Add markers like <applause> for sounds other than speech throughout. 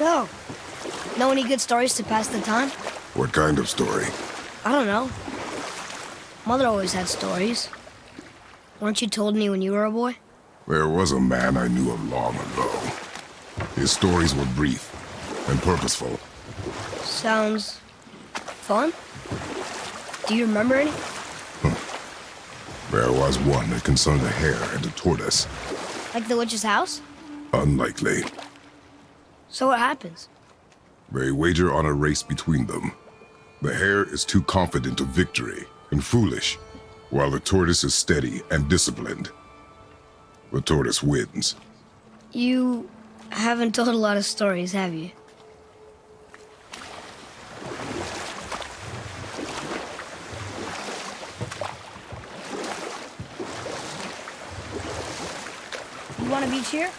So, know any good stories to pass the time? What kind of story? I don't know. Mother always had stories. Weren't you told any when you were a boy? There was a man I knew of long ago. His stories were brief and purposeful. Sounds fun. Do you remember any? There was one that concerned a hare and a tortoise. Like the witch's house? Unlikely. So what happens? They wager on a race between them. The hare is too confident of victory and foolish, while the tortoise is steady and disciplined. The tortoise wins. You haven't told a lot of stories, have you? You want a beach here?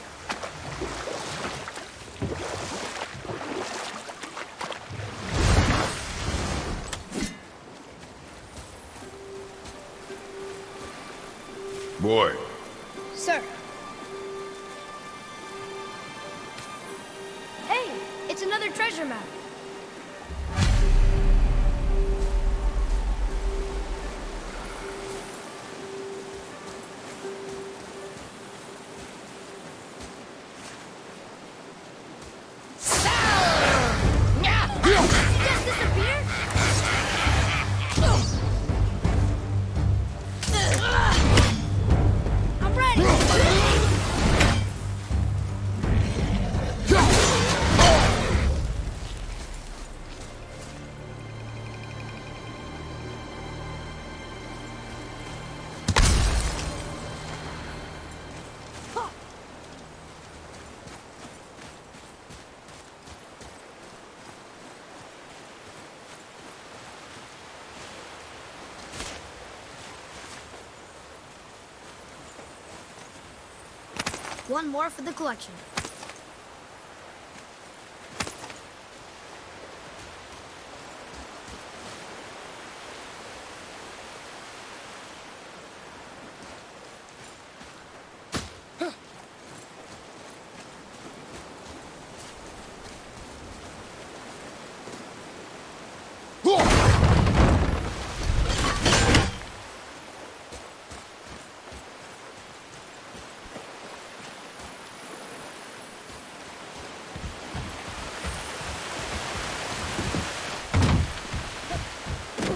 Boy, Sir. Hey, it's another treasure map. One more for the collection.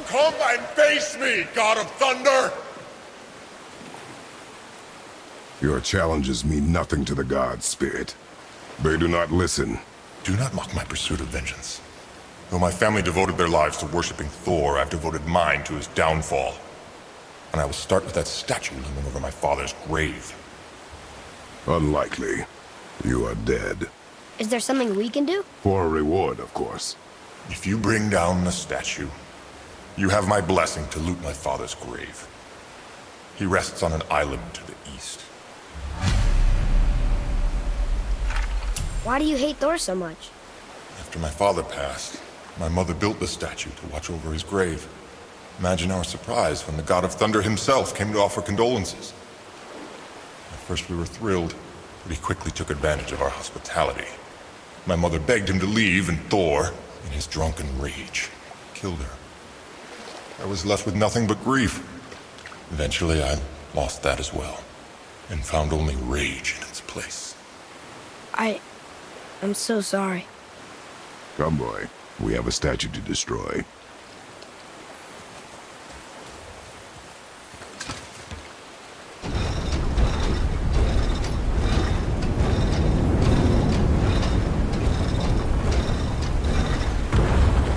Come and face me, God of Thunder! your challenges mean nothing to the gods, Spirit. They do not listen. Do not mock my pursuit of vengeance. Though my family devoted their lives to worshipping Thor, I've devoted mine to his downfall. And I will start with that statue looming over my father's grave. Unlikely. You are dead. Is there something we can do? For a reward, of course. If you bring down the statue, you have my blessing to loot my father's grave. He rests on an island to the east. Why do you hate Thor so much? After my father passed, my mother built the statue to watch over his grave. Imagine our surprise when the God of Thunder himself came to offer condolences. At first we were thrilled, but he quickly took advantage of our hospitality. My mother begged him to leave, and Thor, in his drunken rage, killed her. I was left with nothing but grief. Eventually I lost that as well, and found only rage in its place. I... I'm so sorry. Come, boy. We have a statue to destroy.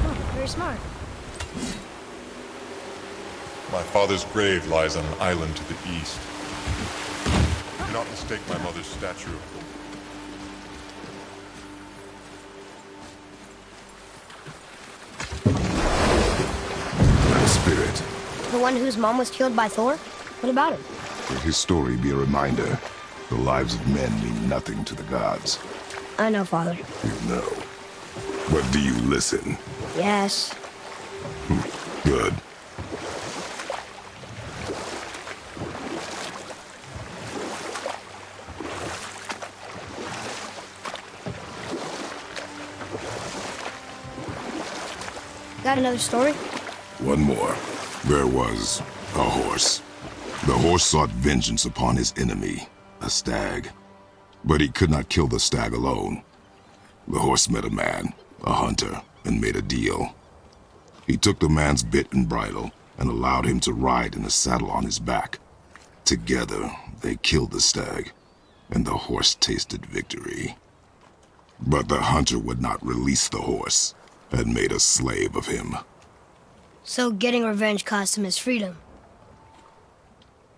Oh, very smart. My father's grave lies on an island to the east. Do not mistake my mother's statue of. Spirit, The one whose mom was killed by Thor? What about him? let his story be a reminder. The lives of men mean nothing to the gods. I know, Father. You know. But do you listen? Yes. Hmm. Good. Got another story? One more. There was a horse. The horse sought vengeance upon his enemy, a stag. But he could not kill the stag alone. The horse met a man, a hunter, and made a deal. He took the man's bit and bridle and allowed him to ride in a saddle on his back. Together, they killed the stag, and the horse tasted victory. But the hunter would not release the horse, and made a slave of him. So getting revenge cost him his freedom.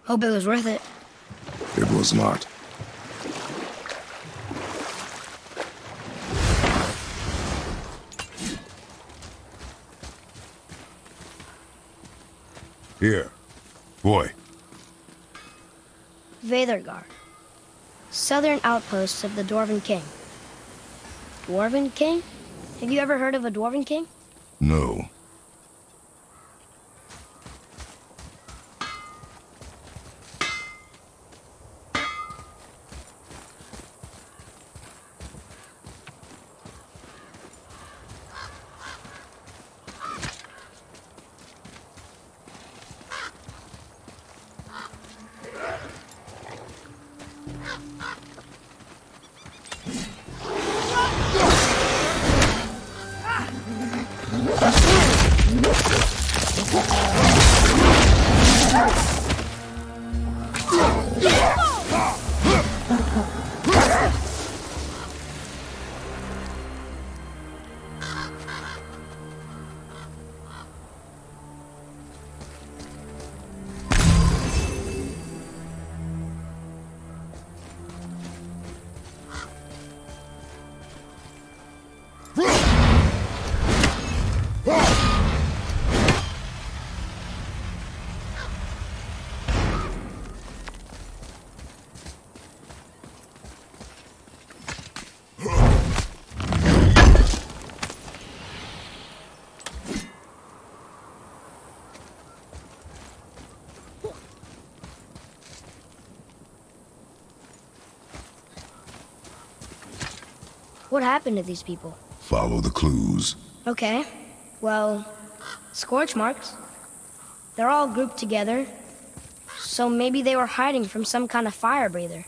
Hope it was worth it. It was not. Here. Boy. Veithurgard. Southern outposts of the Dwarven King. Dwarven King? Have you ever heard of a Dwarven King? No. What happened to these people? Follow the clues. Okay. Well, scorch marks. They're all grouped together. So maybe they were hiding from some kind of fire breather.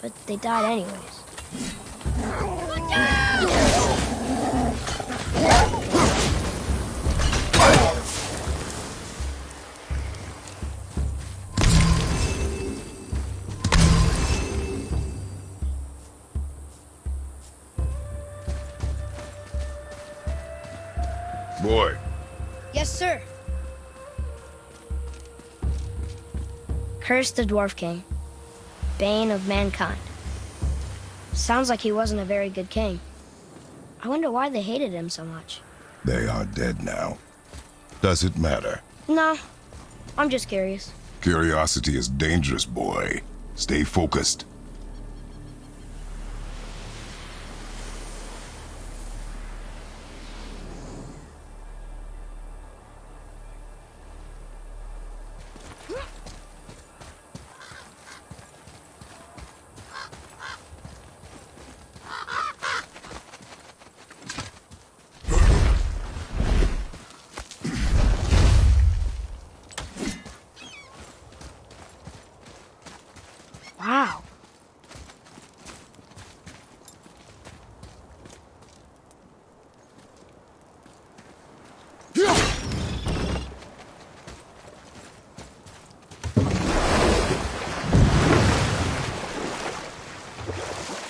But they died anyways. Curse the Dwarf King. Bane of mankind. Sounds like he wasn't a very good king. I wonder why they hated him so much. They are dead now. Does it matter? No, I'm just curious. Curiosity is dangerous, boy. Stay focused. Wow.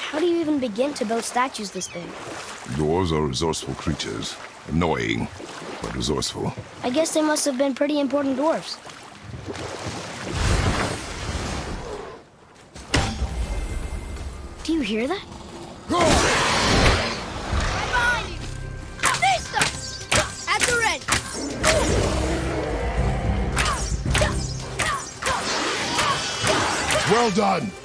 How do you even begin to build statues this big? Dwarves are resourceful creatures. Annoying, but resourceful. I guess they must have been pretty important dwarves. Do you hear that? At the ready. Well done!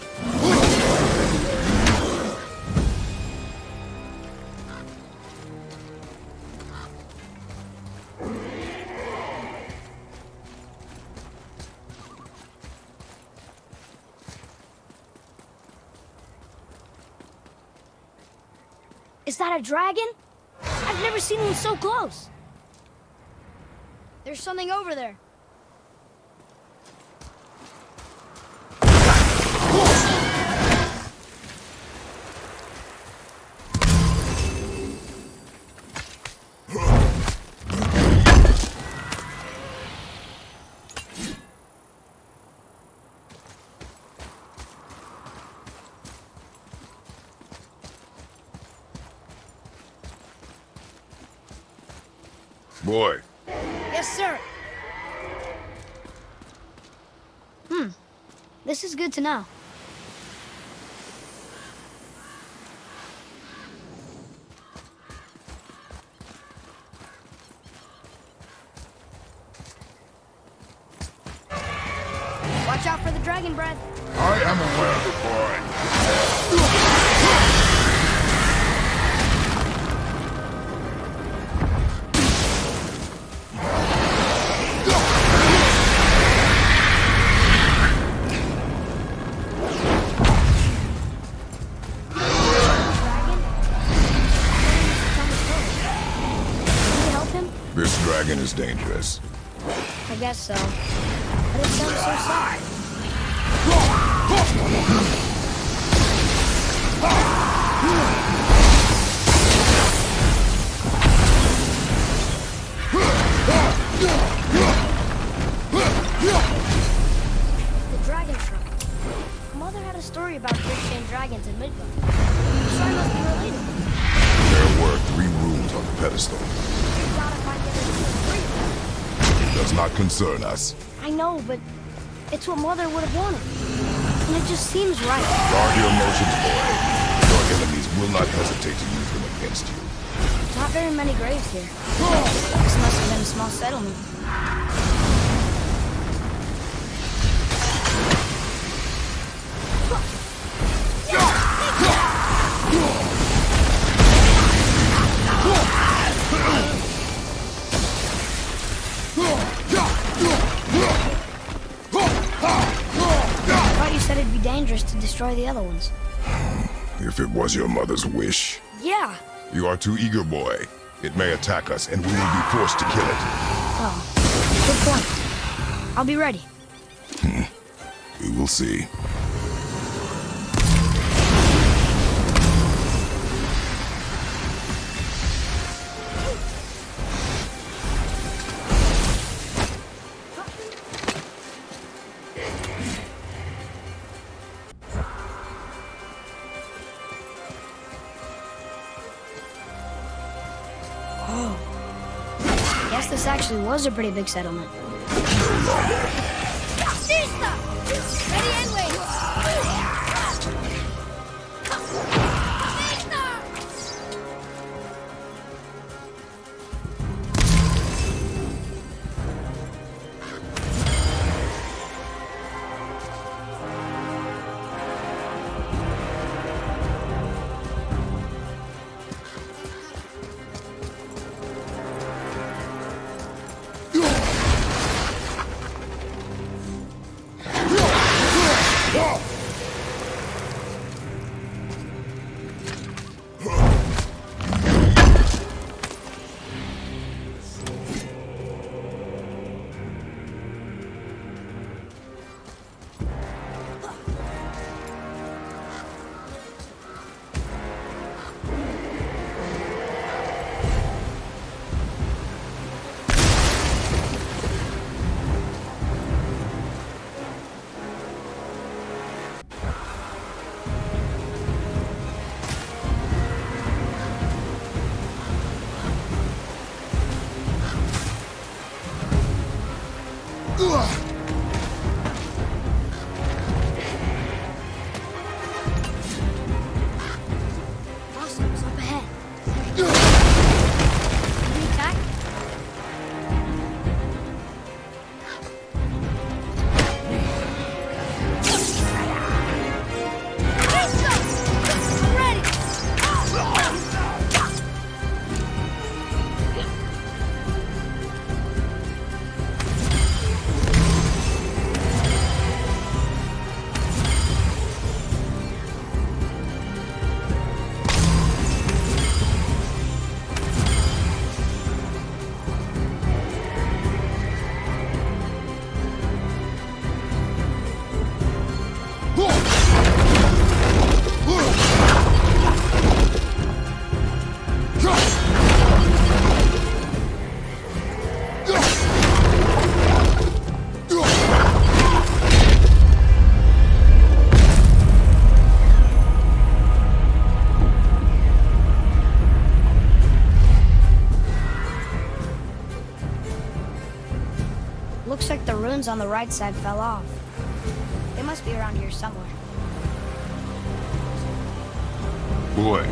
A dragon? I've never seen one so close. There's something over there. Boy, Yes, sir. Hmm. This is good to know. Dragon is dangerous. I guess so. But it sounds so sad. The dragon trunk. Mother had a story about Christian dragons in Midgard. So I must be related. There were on the pedestal. We gotta find the other two and free them. It does not concern us. I know, but it's what Mother would have wanted. And it just seems right. Guard your emotions, boy. Your enemies will not hesitate to use them against you. There's Not very many graves here. This must have been a small settlement. Destroy the other ones. <sighs> If it was your mother's wish. Yeah. You are too eager, boy. It may attack us, and we will be forced to kill it. Oh, good point. I'll be ready. <laughs> We will see. Was a pretty big settlement. Balloons on the right side fell off. They must be around here somewhere. Boy,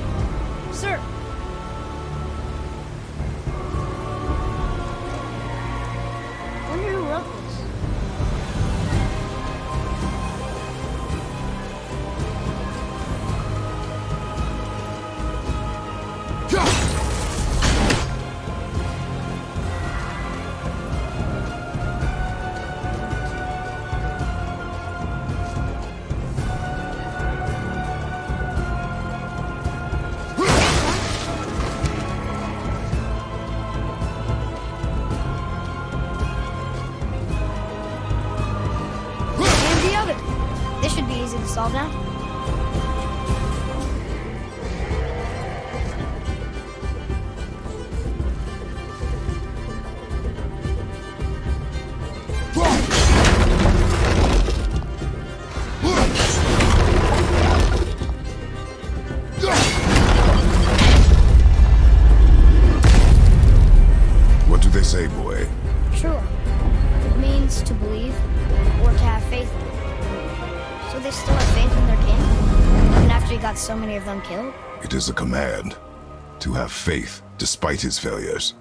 faith despite his failures.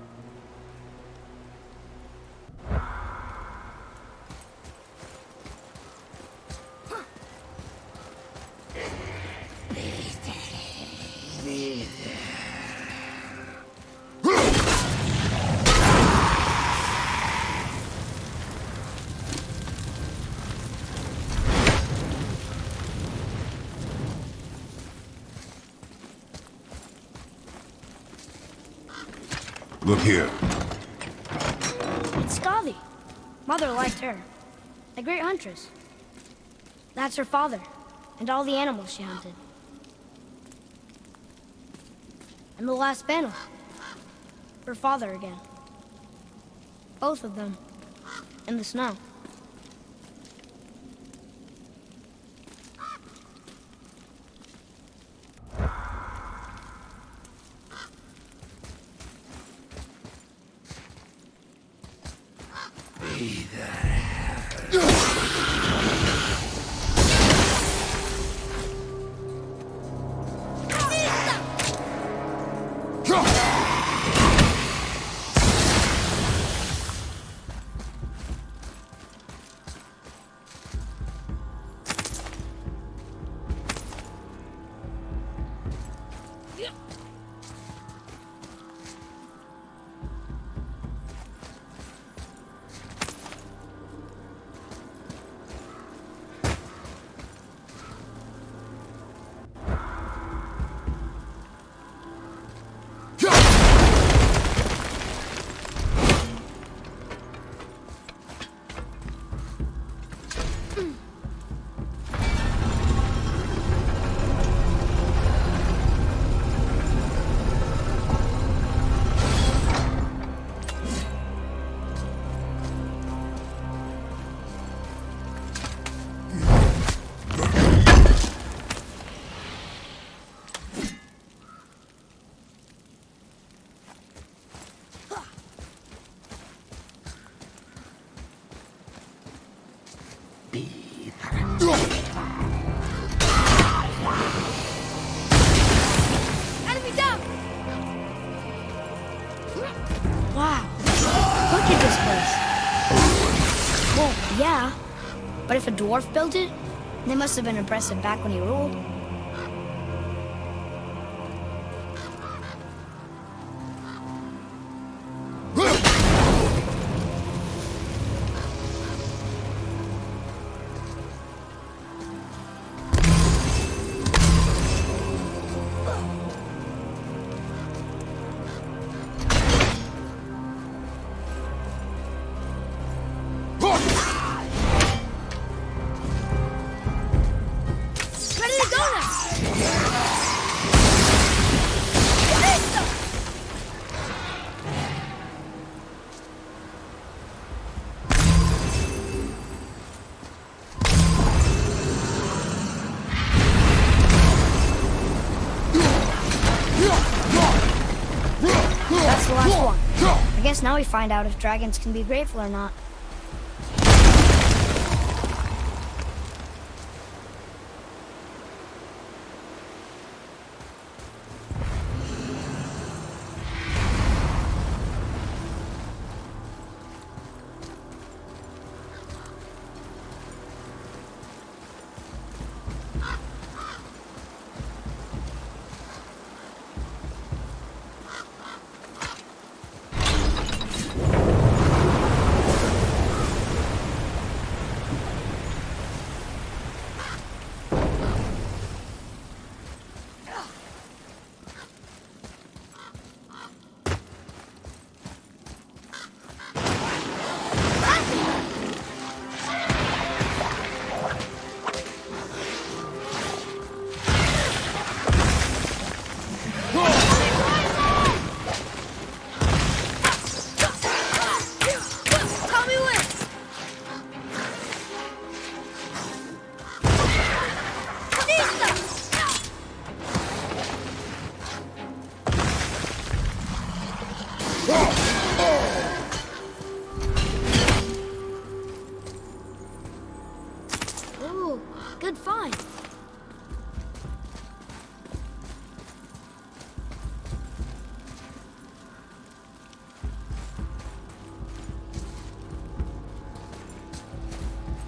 That's her father, and all the animals she hunted. And the last panel. Her father again. Both of them. In the snow. If a dwarf built it, they must have been impressive back when he ruled. Now we find out if dragons can be grateful or not.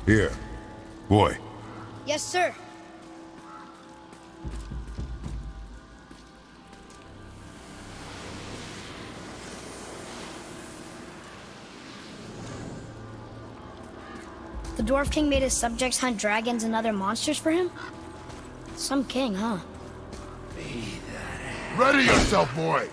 Here. Boy, Yes, sir. The Dwarf King made his subjects hunt dragons and other monsters for him? Some king, huh? Ready yourself, boy!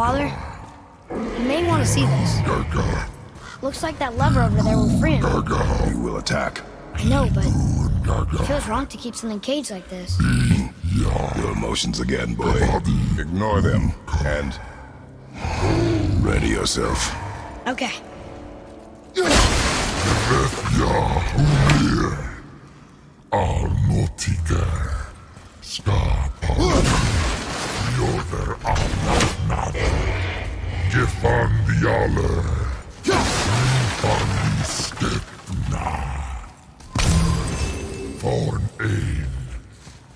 Father? You may want to see this. Looks like that lever over there will free him. you will attack. I know, but it feels wrong to keep something caged like this. Your emotions again, boy. Ignore them, and... Ready yourself. Okay. Skapa. Joder annat Gefandiale. Gefandistepna. Von ein.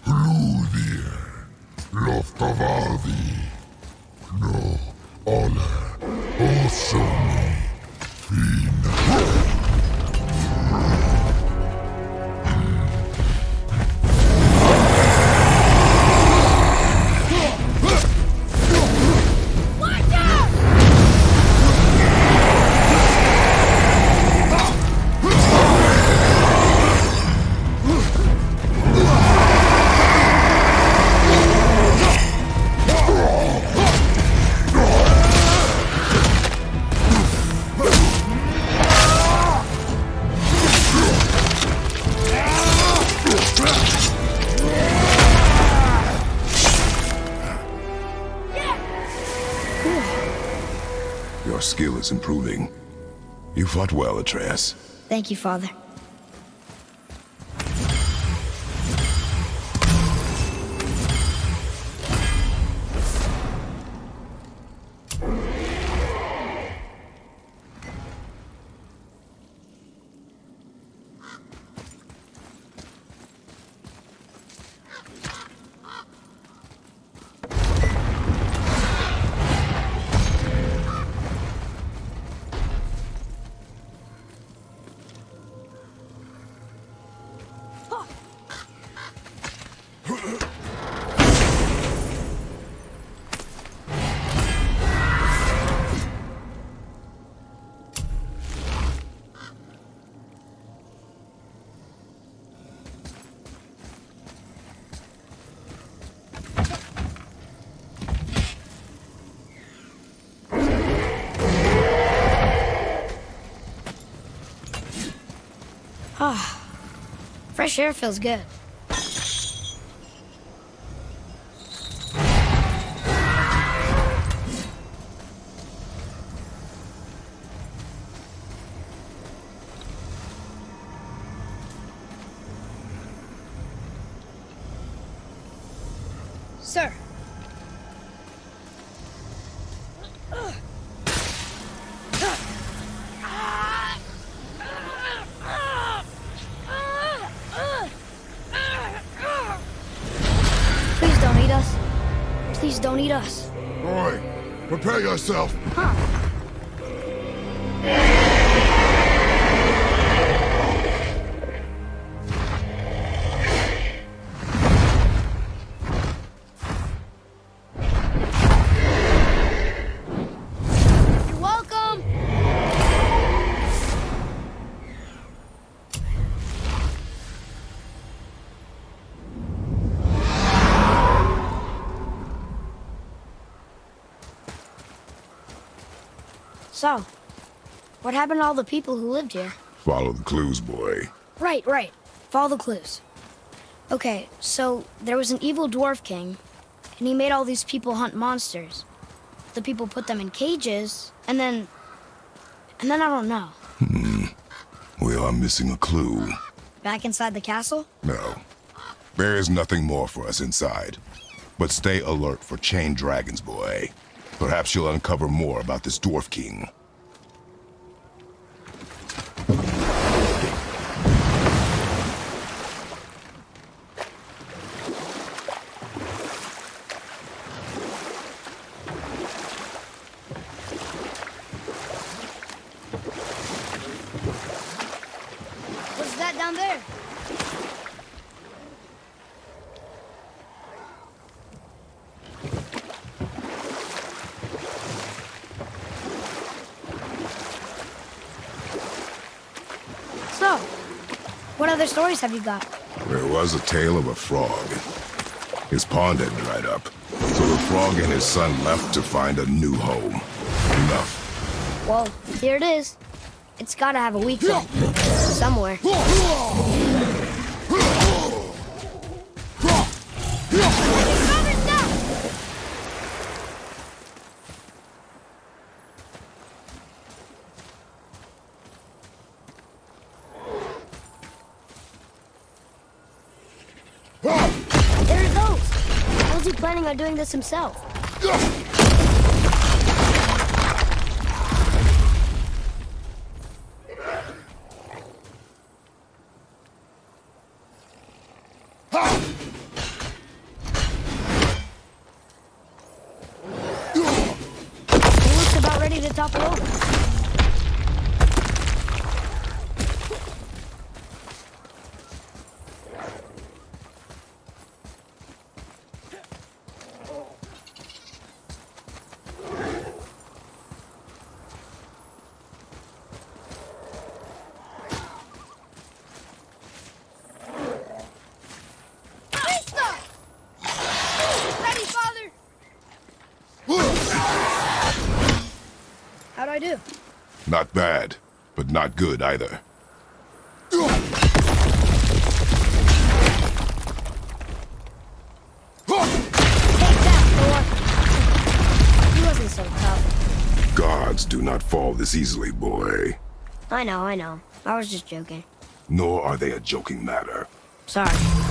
Hludir. Loftavadi. No. Ole. Fought well, Atreus. Thank you, Father. Fresh air feels good. Please us. Boy, prepare yourself. So, what happened to all the people who lived here? Follow the clues, boy. Right, right. Follow the clues. Okay, so there was an evil dwarf king, and he made all these people hunt monsters. The people put them in cages, and then. And then I don't know. Hmm. We are missing a clue. Back inside the castle? No. There is nothing more for us inside. But stay alert for chained dragons, boy. Perhaps you'll uncover more about this Dwarf King. What's that down there? So, what other stories have you got? There was a tale of a frog. His pond had dried up, so the frog and his son left to find a new home. Enough. Well, here it is. It's gotta have a weak point. Somewhere. There it goes. How's he planning on doing this himself? He looks about ready to topple over. Ready, Father! How'd I do? Not bad, but not good either. Take that, Thor. He wasn't so. Gods do not fall this easily, boy. I know, I know. I was just joking. Nor are they a joking matter. Sorry.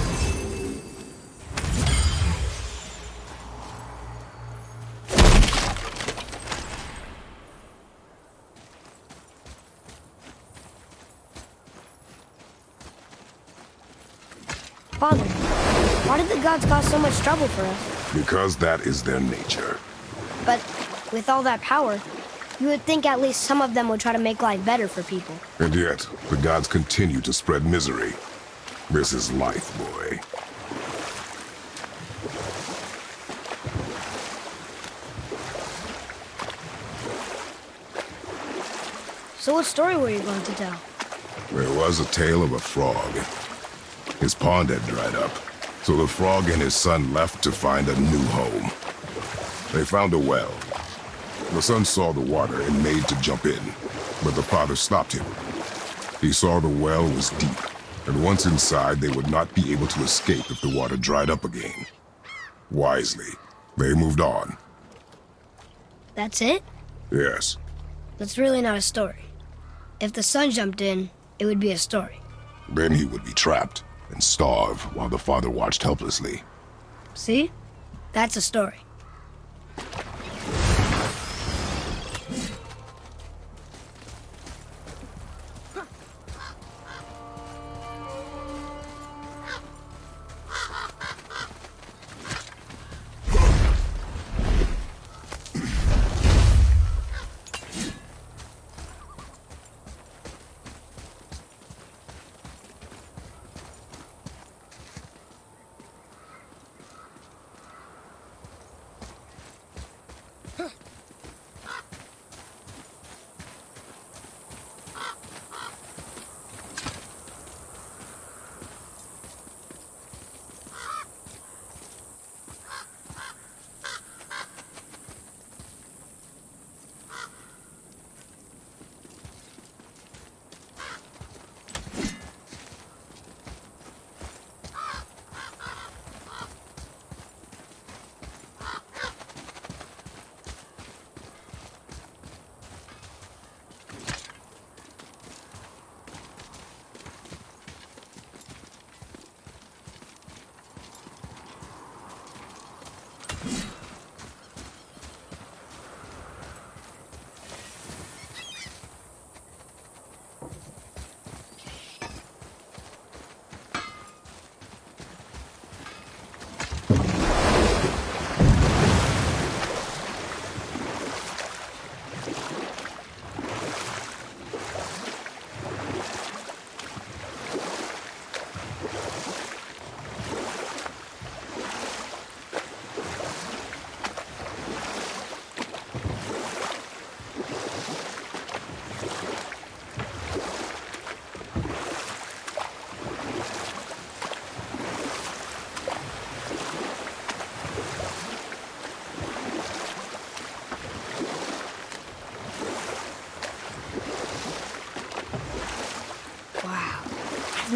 So much trouble for us? Because that is their nature. But with all that power, you would think at least some of them would try to make life better for people. And yet, the gods continue to spread misery. This is life, boy. So what story were you going to tell? There was a tale of a frog. His pond had dried up, so the frog and his son left to find a new home. They found a well. The son saw the water and made to jump in, but the father stopped him. He saw the well was deep, and once inside, they would not be able to escape if the water dried up again. Wisely, they moved on. That's it? Yes, That's really not a story. If the son jumped in, it would be a story. then he would be trapped and starve while the father watched helplessly. See? That's a story.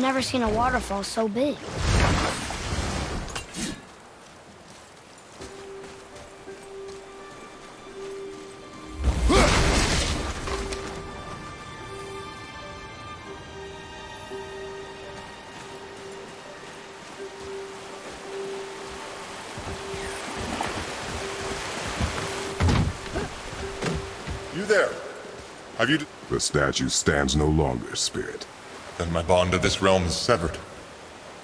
Never seen a waterfall so big. You there? Have you... The statue stands no longer, Spirit. Then my bond to this realm is severed,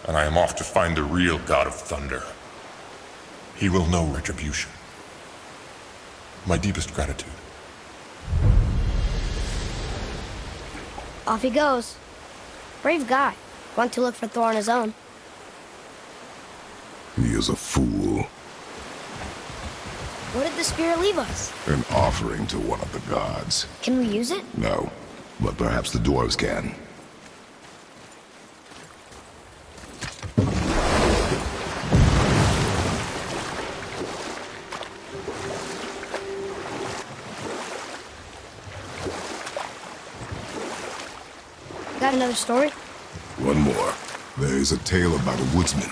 and I am off to find the real God of Thunder. He will know retribution. My deepest gratitude. Off he goes. Brave guy. Want to look for Thor on his own. He is a fool. What did the spirit leave us? An offering to one of the gods. Can we use it? No, but perhaps the dwarves can. Got another story? One more. There is a tale about a woodsman.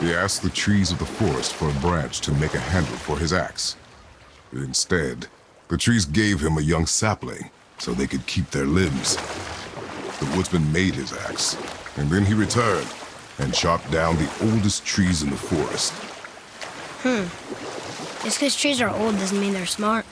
He asked the trees of the forest for a branch to make a handle for his axe. Instead, the trees gave him a young sapling so they could keep their limbs. The woodsman made his axe, and then he returned and chopped down the oldest trees in the forest. Hmm. Just because trees are old doesn't mean they're smart.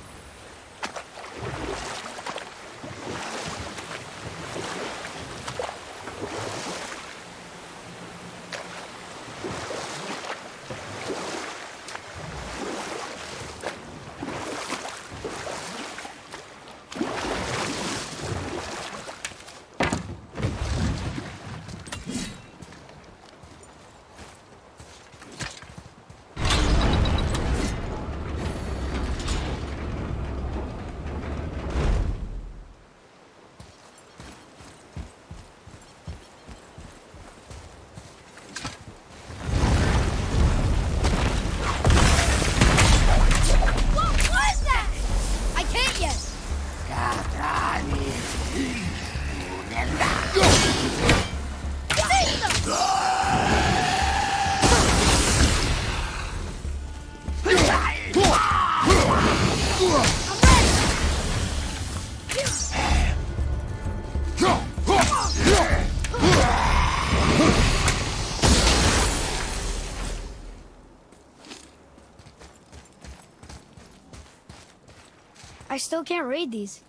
Still can't read these.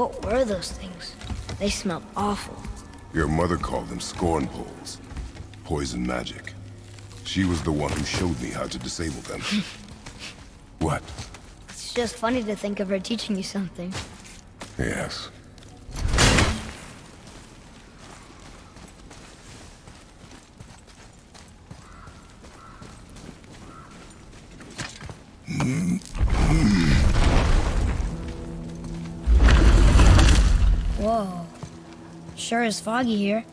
What were those things? They smelled awful. Your mother called them scorn poles. Poison magic. She was the one who showed me how to disable them. <laughs> what? It's just funny to think of her teaching you something. Yes. Sure is foggy here.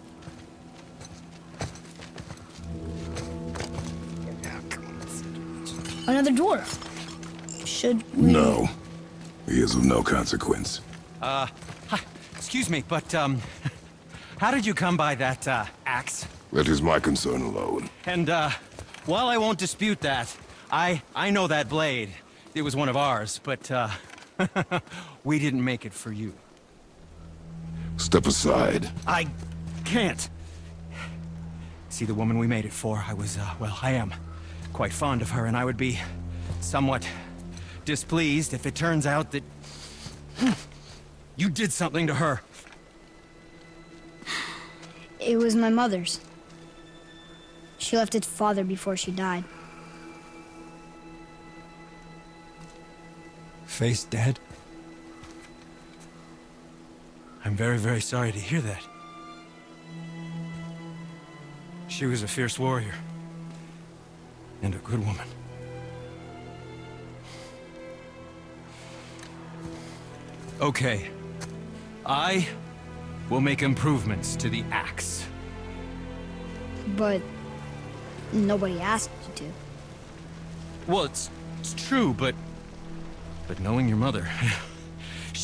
Another dwarf. Should we... No. He is of no consequence. Uh, hi, excuse me, but, um, <laughs> how did you come by that, uh, axe? That is my concern alone. And, uh, while I won't dispute that, I, I know that blade. It was one of ours, but, uh, <laughs> we didn't make it for you. Step aside. I can't. See, the woman we made it for, I was, uh, well, I am quite fond of her, and I would be somewhat displeased if it turns out that <sighs> you did something to her. It was my mother's. She left its father before she died. Faye's dead? I'm very, very sorry to hear that. She was a fierce warrior. And a good woman. Okay. I will make improvements to the axe. But nobody asked you to. Well, it's, it's true, but... But knowing your mother... <laughs>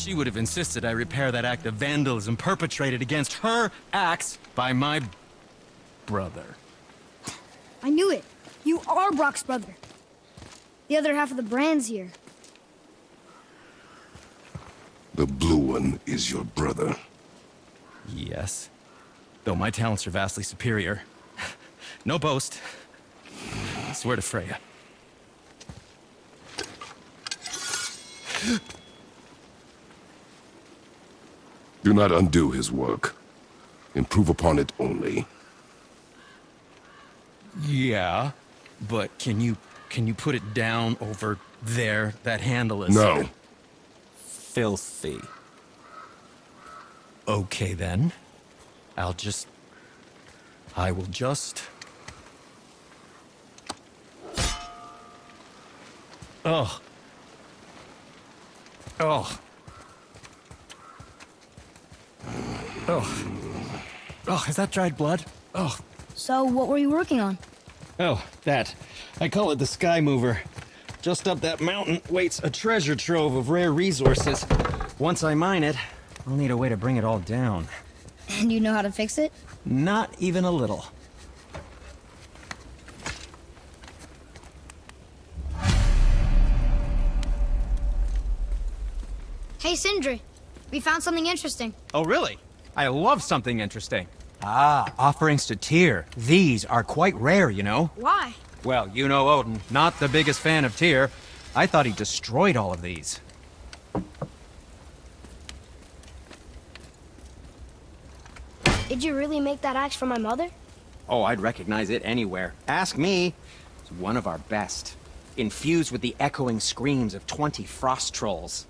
she would have insisted I repair that act of vandalism perpetrated against her axe by my... brother. I knew it. You are Brok's brother. The other half of the brand's here. The blue one is your brother. Yes. Though my talents are vastly superior. no boast. I swear to Freya. Do not undo his work. Improve upon it only. Yeah, but can you can you put it down over there? That handle is No. filthy. Okay then. I'll just I will just Oh. Oh. Oh. Oh, is that dried blood? Oh, So, what were you working on? Oh, that. I call it the Sky Mover. Just up that mountain waits a treasure trove of rare resources. Once I mine it, I'll need a way to bring it all down. And you know how to fix it? Not even a little. Hey, Sindri. We found something interesting. Oh, really? I love something interesting. Ah, offerings to Tyr. These are quite rare, you know. Why? Well, you know Odin, not the biggest fan of Tyr. I thought he destroyed all of these. Did you really make that axe for my mother? Oh, I'd recognize it anywhere. Ask me. It's one of our best. Infused with the echoing screams of 20 frost trolls.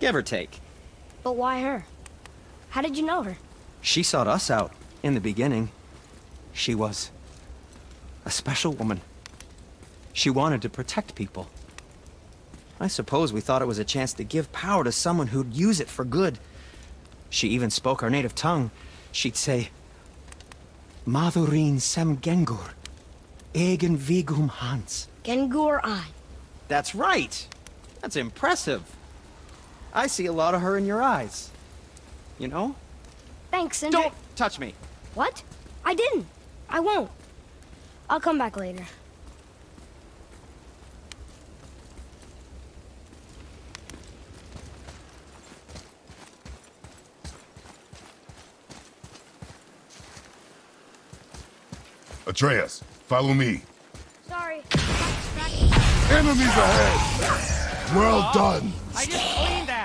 Give or take. But why her? How did you know her? She sought us out in the beginning. She was a special woman. She wanted to protect people. I suppose we thought it was a chance to give power to someone who'd use it for good. She even spoke our native tongue. She'd say, Madurin sem gengur, egen vigum hans. Gengur Ein. That's right. That's impressive. I see a lot of her in your eyes. You know? Thanks, Sindri. Don't touch me. What? I didn't. I won't. I'll come back later. Atreus, follow me. Sorry. Enemies ahead! Well done! I just cleaned that.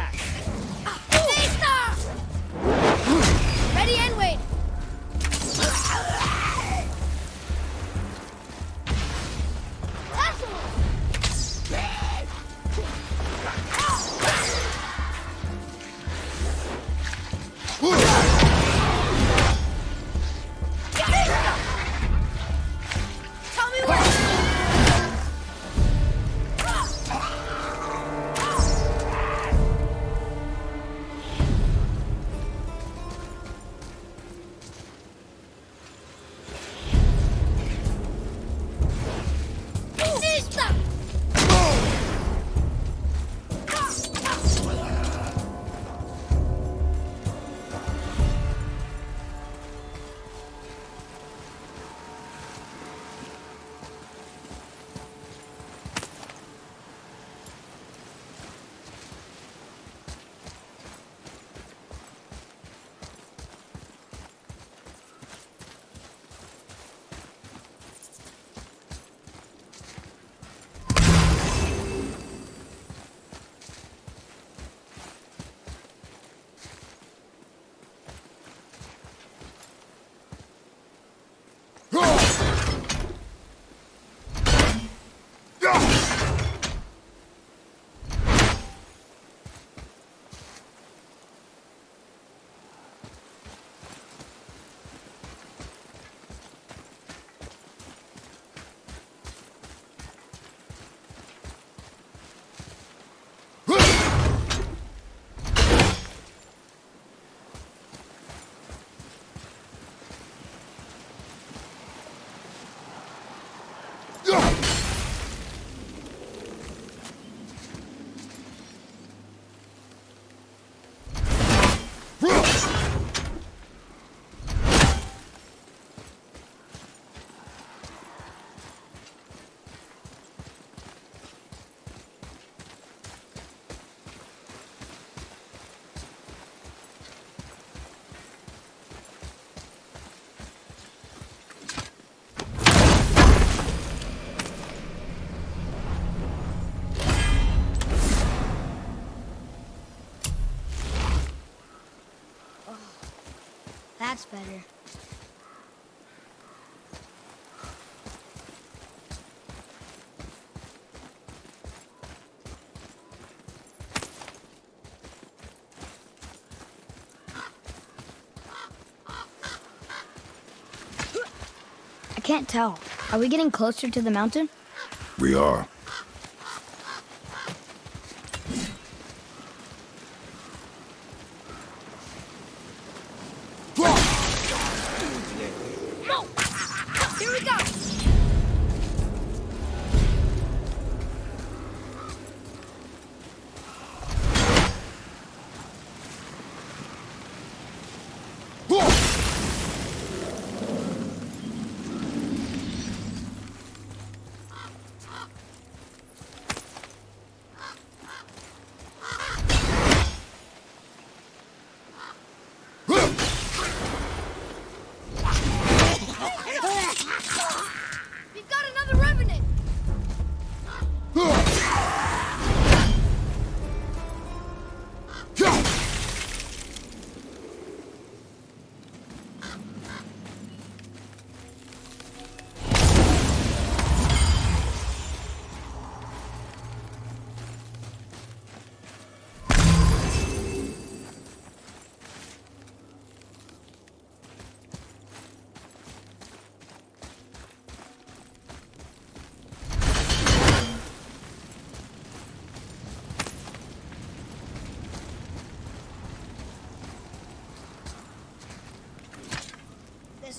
Better. I can't tell. Are we getting closer to the mountain? We are.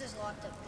Is locked up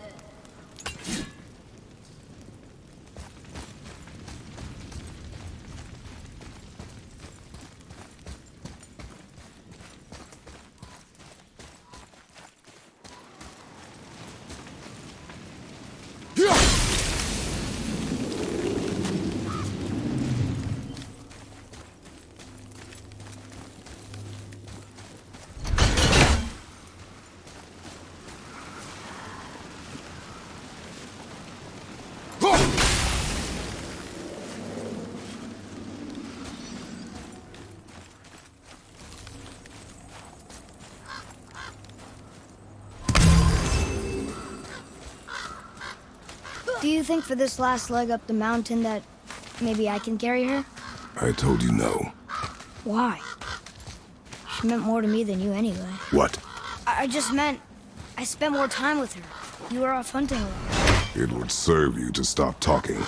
think for this last leg up the mountain that maybe I can carry her? I told you no. Why? She meant more to me than you anyway. What? I, I just meant I spent more time with her. You were off hunting. It would serve you to stop talking.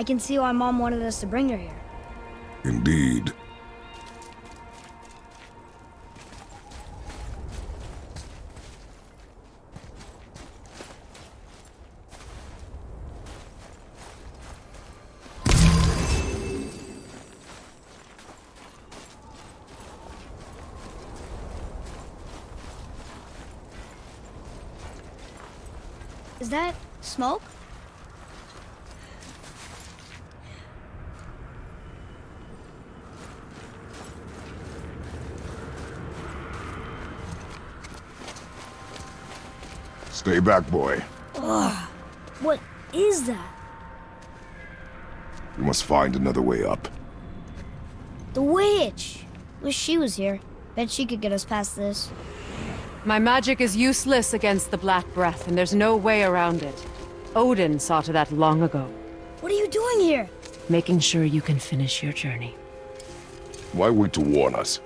I can see why Mom wanted us to bring her here. Indeed. Is that smoke? Stay back, boy. What is that? We must find another way up. The witch! Wish she was here. Bet she could get us past this. My magic is useless against the Black Breath, and there's no way around it. Odin saw to that long ago, What are you doing here? making sure you can finish your journey. Why wait to warn us?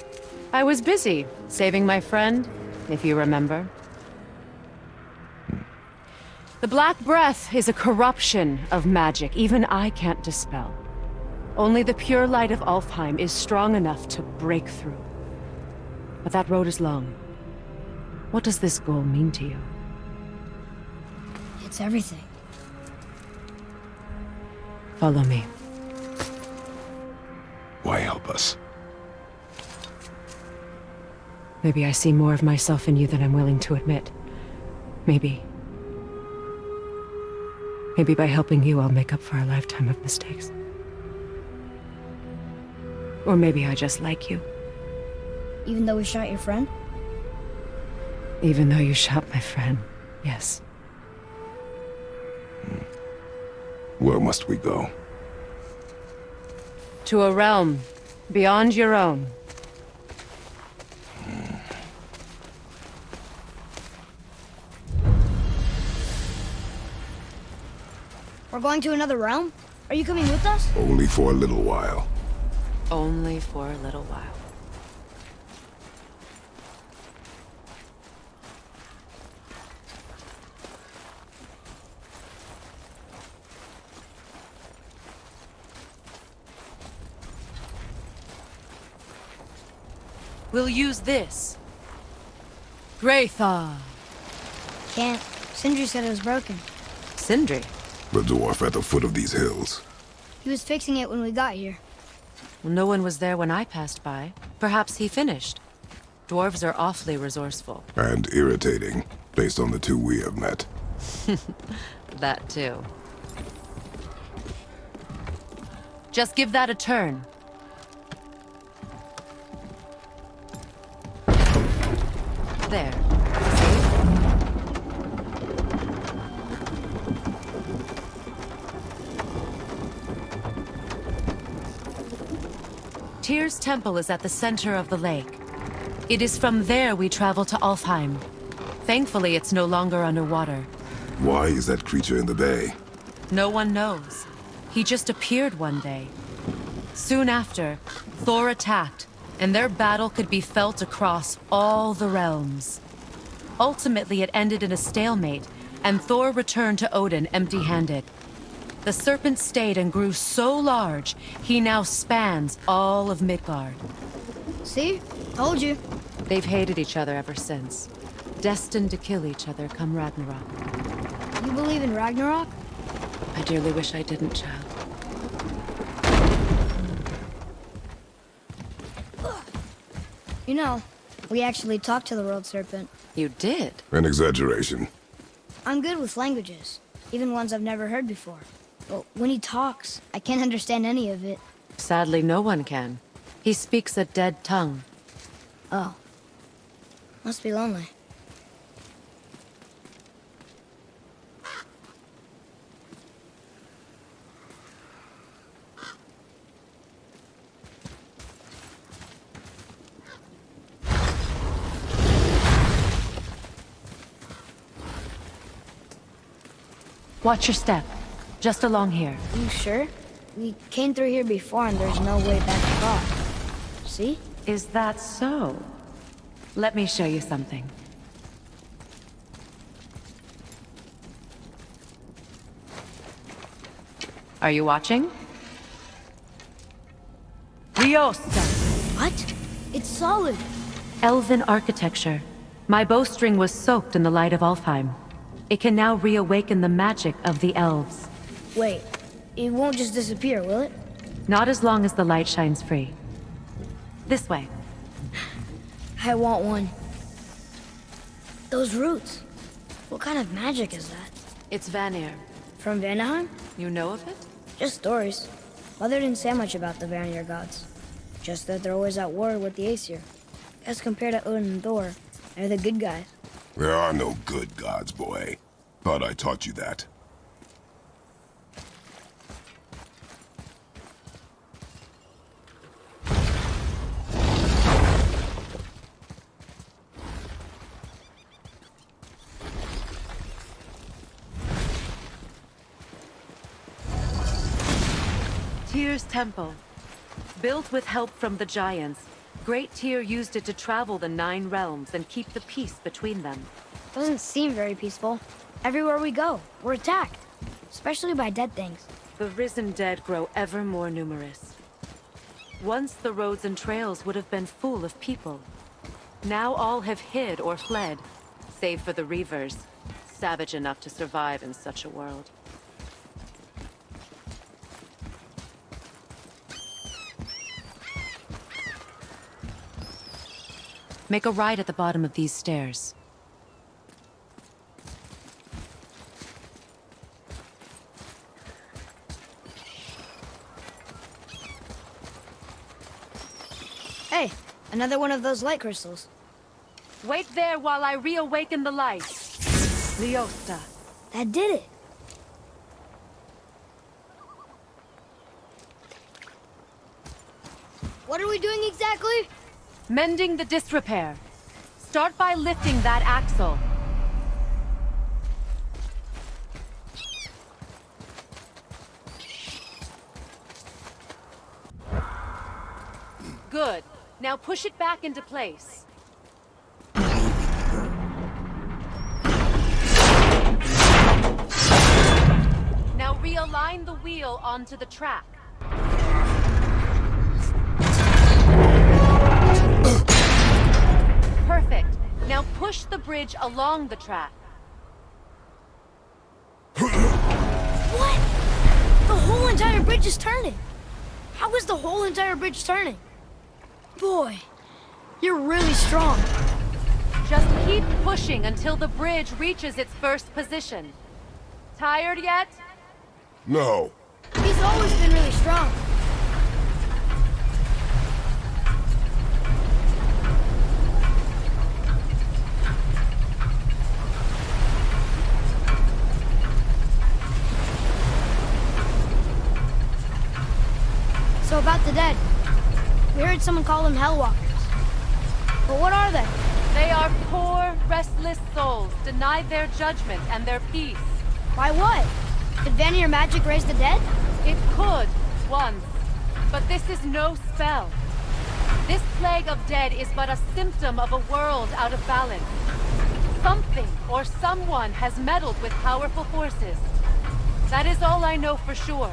I was busy, saving my friend, if you remember. The Black Breath is a corruption of magic even I can't dispel. Only the pure light of Alfheim is strong enough to break through. But that road is long. What does this goal mean to you? It's everything. Follow me. Why help us? Maybe I see more of myself in you than I'm willing to admit. Maybe. Maybe by helping you, I'll make up for a lifetime of mistakes. Or maybe I just like you, Even though we shot your friend? even though you shot my friend. Yes. Where must we go? To a realm beyond your own. Going to another realm? Are you coming with us? Only for a little while. Only for a little while. We'll use this. Graythaw. Can't. Sindri said it was broken. Sindri. The dwarf at the foot of these hills. He was fixing it when we got here. No one was there when I passed by. Perhaps he finished. Dwarves are awfully resourceful. And irritating, based on the two we have met. <laughs> That too. Just give that a turn. There. Tyr's temple is at the center of the lake. It is from there we travel to Alfheim. Thankfully, it's no longer underwater. Why is that creature in the bay? No one knows. He just appeared one day. Soon after, Thor attacked, and their battle could be felt across all the realms. Ultimately, it ended in a stalemate, and Thor returned to Odin empty-handed. The serpent stayed and grew so large, he now spans all of Midgard. See? Told you. They've hated each other ever since. Destined to kill each other come Ragnarok. You believe in Ragnarok? I dearly wish I didn't, child. You know, we actually talked to the World Serpent. You did? An exaggeration. I'm good with languages, even ones I've never heard before. But when he talks, I can't understand any of it. Sadly, no one can. He speaks a dead tongue. Oh. Must be lonely. Watch your step. Just along here. You sure? We came through here before and there's no way back across. See? Is that so? Let me show you something. Are you watching? Riosta! What? It's solid. Elven architecture. My bowstring was soaked in the light of Alfheim. It can now reawaken the magic of the elves. Wait, it won't just disappear, will it? Not as long as the light shines free. This way. I want one. Those roots. What kind of magic is that? It's Vanir. From Vanaheim? You know of it? Just stories. Mother didn't say much about the Vanir gods. Just that they're always at war with the Aesir. As compared to Odin and Thor, they're the good guys. There are no good gods, boy. Thought I taught you that. Temple. Built with help from the giants, Great Tyr used it to travel the Nine Realms and keep the peace between them. Doesn't seem very peaceful. Everywhere we go, we're attacked. Especially by dead things. The risen dead grow ever more numerous. Once the roads and trails would have been full of people. Now all have hid or fled, save for the Reavers, savage enough to survive in such a world. Make a right at the bottom of these stairs. Hey, another one of those light crystals. Wait there while I reawaken the light. Leosta. That did it. What are we doing exactly? Mending the disrepair. Start by lifting that axle. Good. Now push it back into place. Now realign the wheel onto the track. Perfect. Now push the bridge along the track. What? The whole entire bridge is turning. How is the whole entire bridge turning? Boy, you're really strong. Just keep pushing until the bridge reaches its first position. Tired yet? No. He's always been really strong. So about the dead. We heard someone call them Hel-walkers. But what are they? They are poor, restless souls, denied their judgment and their peace. Why what? Could Vanir magic raise the dead? It could, once. But this is no spell. This plague of dead is but a symptom of a world out of balance. Something or someone has meddled with powerful forces. That is all I know for sure.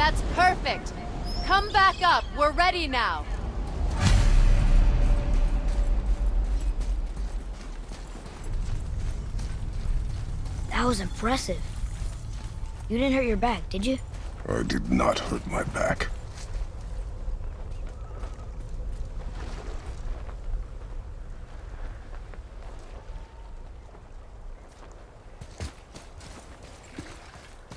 That's perfect. Come back up. We're ready now. That was impressive. You didn't hurt your back, did you? I did not hurt my back.